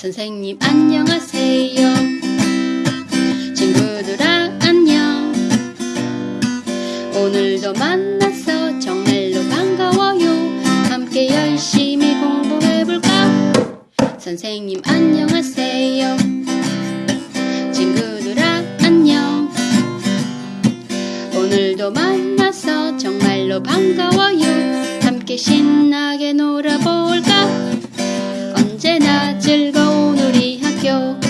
선생님 안녕하세요. 친구들아 안녕. 오늘도 만나서 정말로 반가워요. 함께 열심히 공부해볼까? 선생님 안녕하세요. 친구들아 안녕. 오늘도 만나서 정말로 반가워요. 함께 신나게 놀아볼까? 언제나 즐거 your